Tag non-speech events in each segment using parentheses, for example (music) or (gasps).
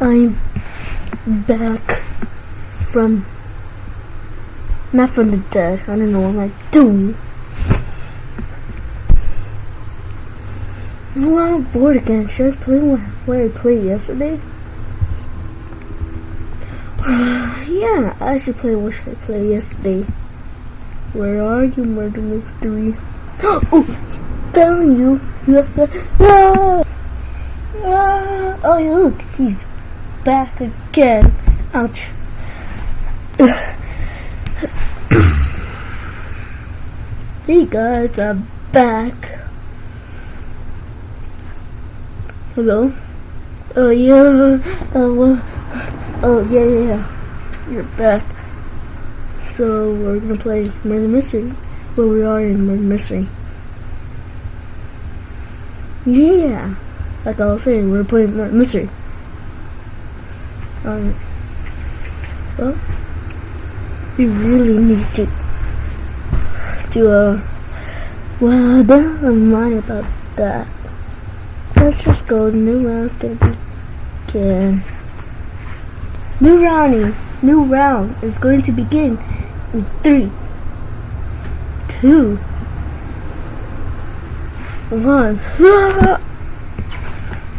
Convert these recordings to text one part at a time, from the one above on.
I'm back from not from the dead. I don't know what I'm doing. Oh, I'm bored again. Should I play what I played yesterday? (sighs) yeah, I should play what should I play yesterday. Where are you, murder mystery? (gasps) oh, down you! (laughs) ah, oh, look, he's back again. Ouch. hey guys, I'm back. Hello? Oh yeah, oh, oh yeah, yeah, yeah. You're back. So we're gonna play Murder Mystery. Well, we are in Murder Mystery. Yeah, like I was saying, we're playing Murder Mystery. Um, well, we really need to do a. Well, never mind about that. Let's just go. New round's gonna begin. New rounding. New round is going to begin in three, two, one. (laughs)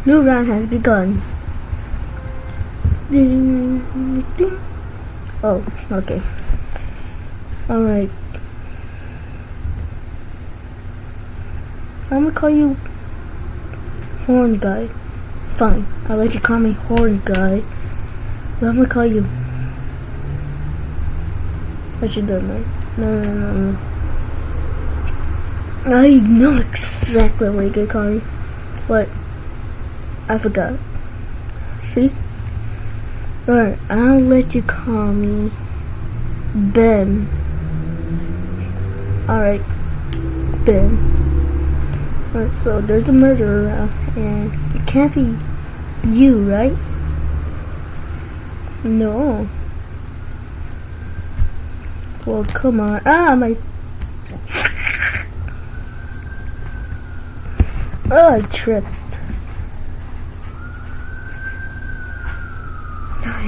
New round has begun. Oh, okay. Alright. I'm gonna call you Horn Guy. Fine, I'll let you call me Horn Guy. But I'm gonna call you. What you doing, man? No, no, no, no. I know exactly what you're gonna call me. What? I forgot. See? Alright, I'll let you call me Ben. Alright, Ben. Alright, so there's a murderer around, and it can't be you, right? No. Well, come on. Ah, my... (laughs) Oh, I tripped.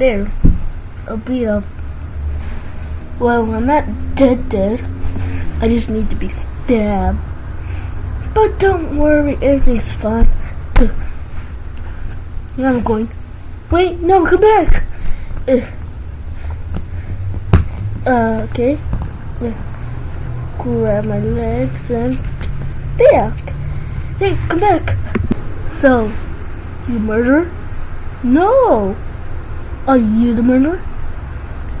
There. I'll be up. Well, I'm not dead dead. I just need to be stabbed. But don't worry, everything's fine. Now I'm going. Wait, no, come back! Uh, okay. Grab my legs and back. Hey, come back. So, you murderer? No. Are you the murderer?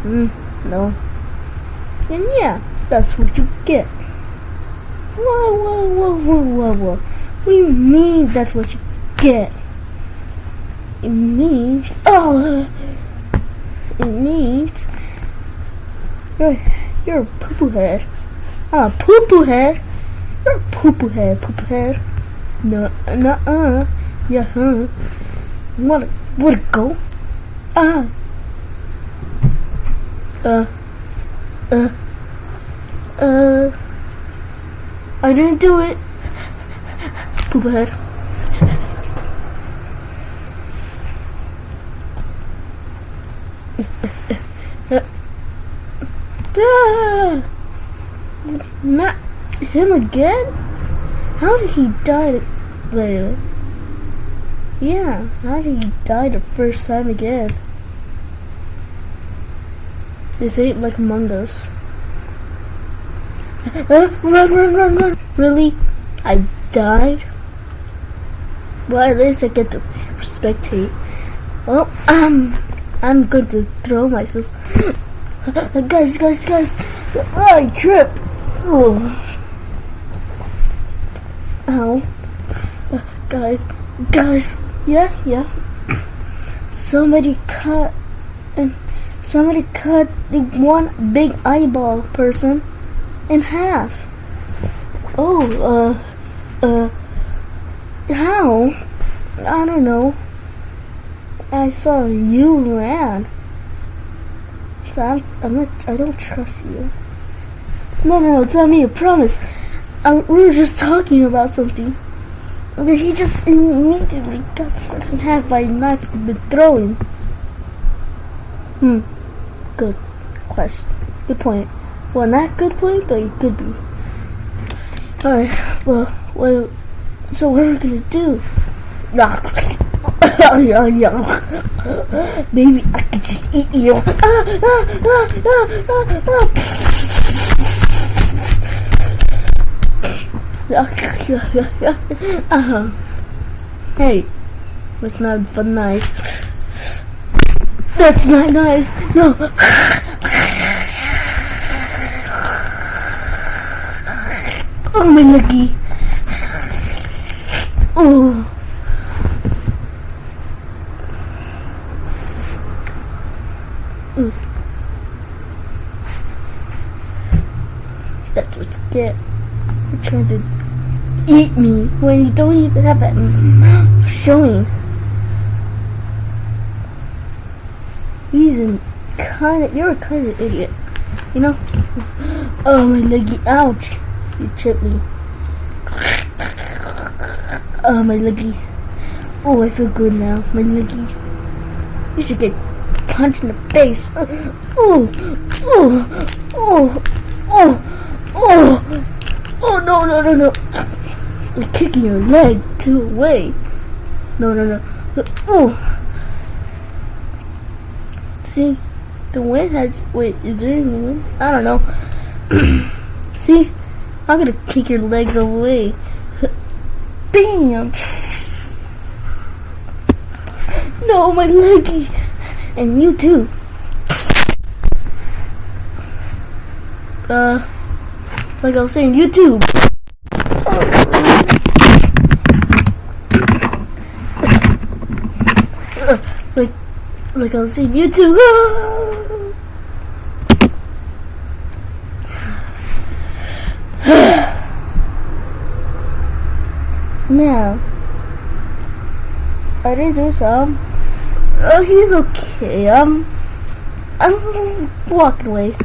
Mm, no. And yeah, that's what you get. Whoa, whoa, whoa, whoa, whoa, whoa. What do you mean that's what you get? It means, oh, it means you're, you're a poo-poo head. Ah, poo-poo head. You're a poo-poo head, poo-poo head. No, no, uh, yeah, huh. Wanna, wanna go? Ah. Uh, uh, uh, I didn't do it. Poop head. ah, (laughs) not him again? How did he die later? Yeah, how did he die the first time again? This ain't like Among Us. (laughs) run, run, run, run! Really? I died? Well, at least I get to spectate. Well, um, I'm going to throw myself. (gasps) guys, guys, guys! I tripped! Oh. Ow. Uh, guys, guys, Yeah, yeah. Somebody cut and somebody cut the one big eyeball person in half. Oh, uh, uh, how? I don't know. I saw you ran. So I'm, I'm not, I don't trust you. No, no, no, not me, I promise. I, we were just talking about something. He just immediately got sliced in half by a knife been throwing. Hmm. Good question. Good point. Well, not good point, but it could be. Alright, well, well, so what are we gonna do? (coughs) Maybe I could just eat you. Ah, ah, ah, Ah. uh-huh. Hey, that's not but nice. That's not nice. No. Oh my lucky. Oh. Mm. That's what you get. You're trying to eat me when you don't even have that mouth showing. He's a kind of, you're a kind of idiot. You know? Oh my leggy, ouch. You tripped me. Oh my leggy. Oh, I feel good now. My leggy. You should get punched in the face. Oh, oh, oh, oh, oh, oh, no, no, no, no. I'm kicking your leg two away. No, no, no. Oh. See, the wind has. Wait, is there any wind? I don't know. (clears throat) See, I'm gonna kick your legs away. (laughs) Bam! (laughs) No, my leggy! And you too. Uh, like I was saying, you too. Uh, like, like I'll see you too. now, I did do some. Oh, he's okay. I'm, I'm walking away.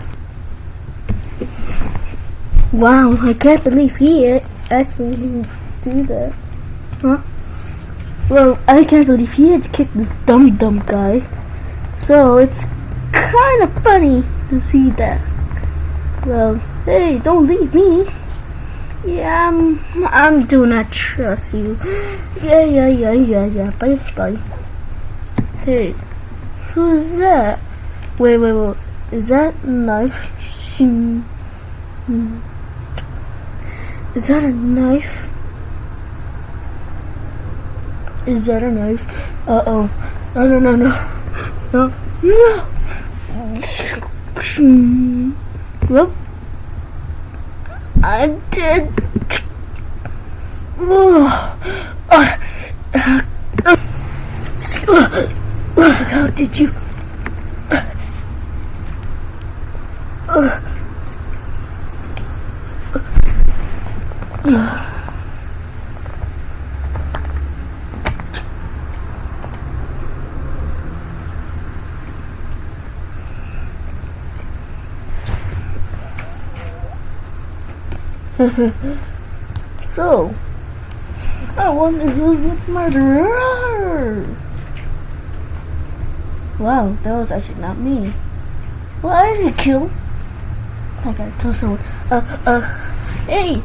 Wow, I can't believe he actually do that. Huh? Well, I can't believe he had to kick this dumb dumb guy. So it's kind of funny to see that. Well, hey, don't leave me. Yeah, I'm, I'm do not trust you. (gasps) Yeah, yeah, yeah, yeah, yeah. Bye, bye. Hey, who's that? Wait, wait, wait. Is that knife? Hmm. Is that a knife? Is that a knife? Uh oh. No, no, no, no. No. No. Well, I'm dead. Oh. Uh, uh, how did you? Uh, (laughs) so, I wonder who's the murderer. Wow, that was actually not me. Well, I didn't kill. I gotta tell someone. Uh, uh, hey,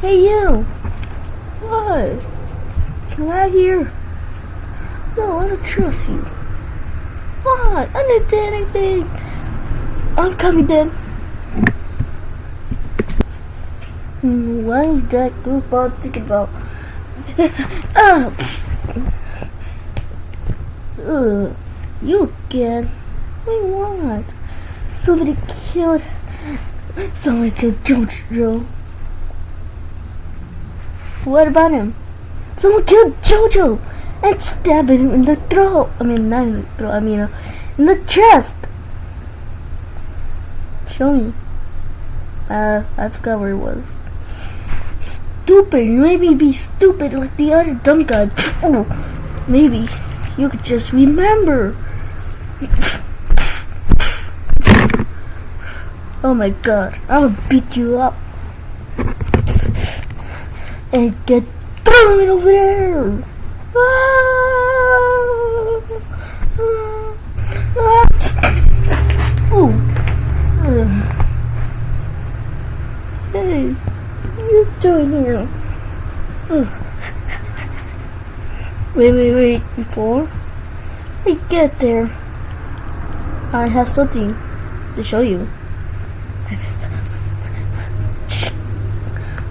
hey you. What? Come out here. No, I don't trust you. What? I didn't do anything. I'm coming then. What is that goofball thinking about? oh. Ugh. You again? Wait, what? Somebody killed... Somebody killed Jojo. What about him? Someone killed Jojo! and stabbed him in the throat. I mean, not in the throat, I mean, uh, in the chest. Show me. Uh, I forgot where it was. Stupid. Maybe be stupid like the other dumb guy. Oh, maybe you could just remember. Oh my god, I'll beat you up. And get thrown over there. Ah! Ah! Oh. Hey, what are you doing here? Oh. Wait, wait, wait. Before I get there, I have something to show you.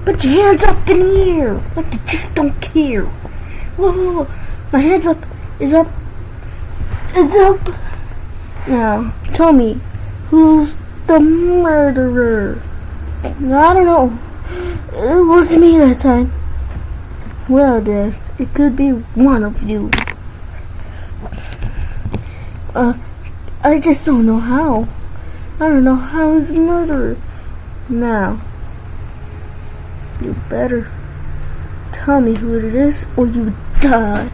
Put your hands up in the air. Like you just don't care. Whoa, whoa, whoa. My hands up is up. Is up. Now, tell me, who's the murderer? I don't know. It wasn't me that time. Well, then, it could be one of you. Uh, I just don't know how. I don't know how he's murderer. Now, you better tell me who it is or you die.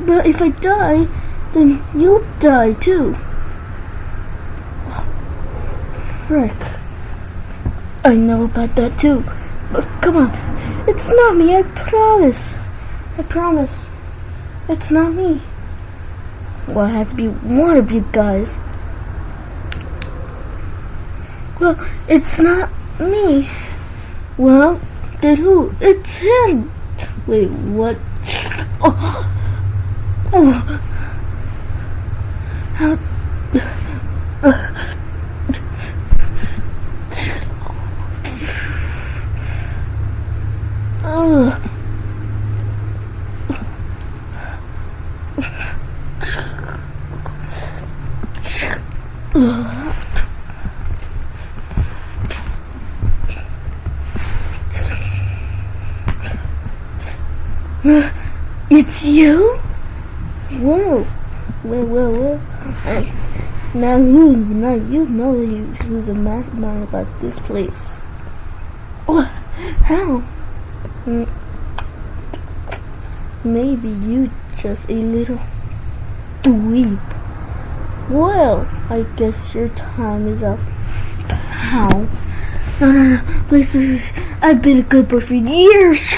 But if I die, then you'll die too. Frick. I know about that too. But come on. It's not me, I promise. I promise. It's not me. Well, it has to be one of you guys. Well, it's not me. Well, then who? It's him. Wait, what? Oh. Oh. How? Oh. (laughs) It's you? Whoa. Whoa, whoa, whoa. Now you, now you know who's the mastermind about this place. What? How? Maybe you just a little dweeb. Well, I guess your time is up. How? No, no, no, please, please, please. I've been a good boy for years.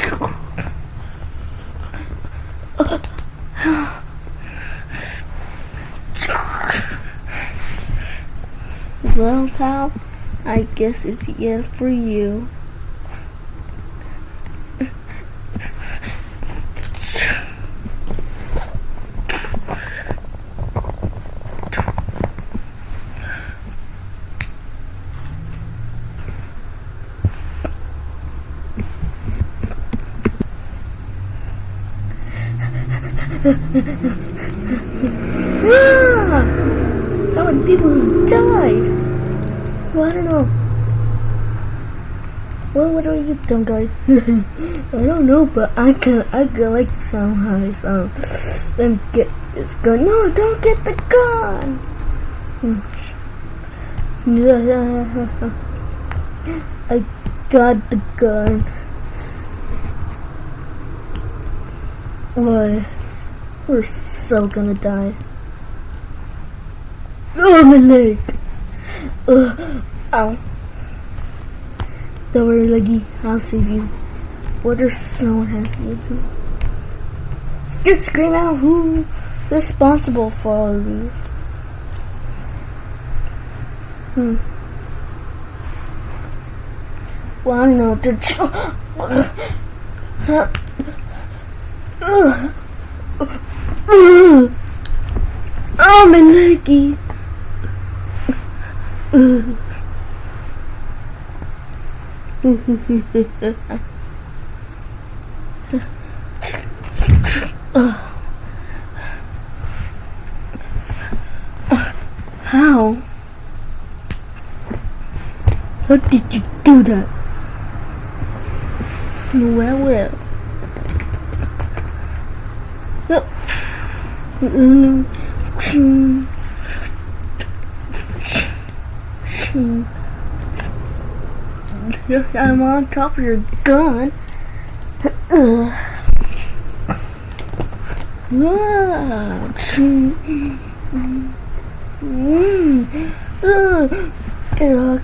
Well, pal, I guess it's the end for you. Ah! How many people has died? Well, I don't know. Well, what are you, dumb guy? (laughs) I don't know, but I can I can like the sound how it sounds. Then get this gun. No, don't get the gun. I got the gun. What? We're so gonna die. Oh, my leg. Uh, ow. Don't worry, leggy. I'll save you. What if someone has me? Just scream out who's responsible for all of these. Hmm. Well, I don't know. (gasps) The Oh, my leggy. How? How did you do that? Well, well. No. Mm. Mm. Mm. I'm on top of your gun.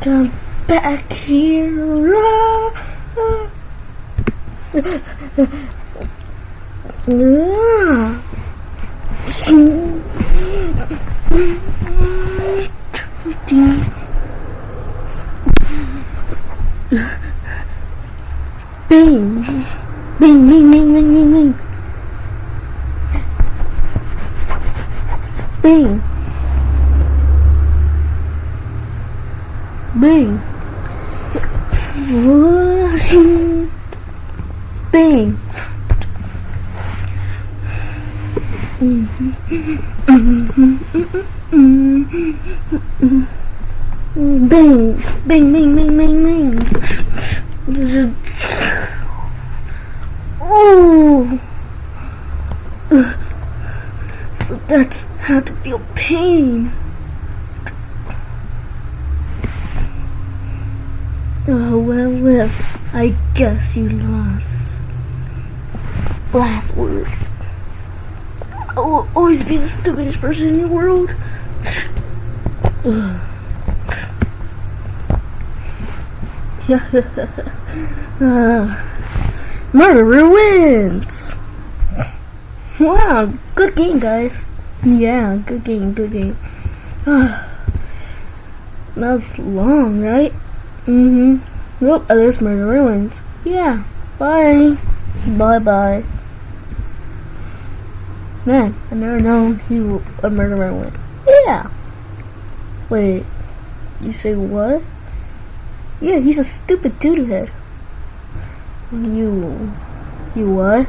Come back here. Ah. Ah. Ah. Bing! Bing, bing, bing, bing, bing, bing. Bing. Bing. Bing. Bing, bing, bing, bing. Oh, so that's how to feel pain. Oh well, well, I guess you lost. Last word. I will always be the stupidest person in the world. (sighs) uh, murderer wins! Wow, good game, guys. Yeah, good game, good game. (sighs) that was long, right? Mm-hmm. Nope, at least murderer wins. Yeah, bye. Bye-bye. Man, I never known he a murderer went. Yeah. Wait, you say what? Yeah, he's a stupid doodoo head. You, you what?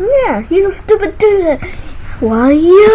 Yeah, he's a stupid doodoo head. Why you?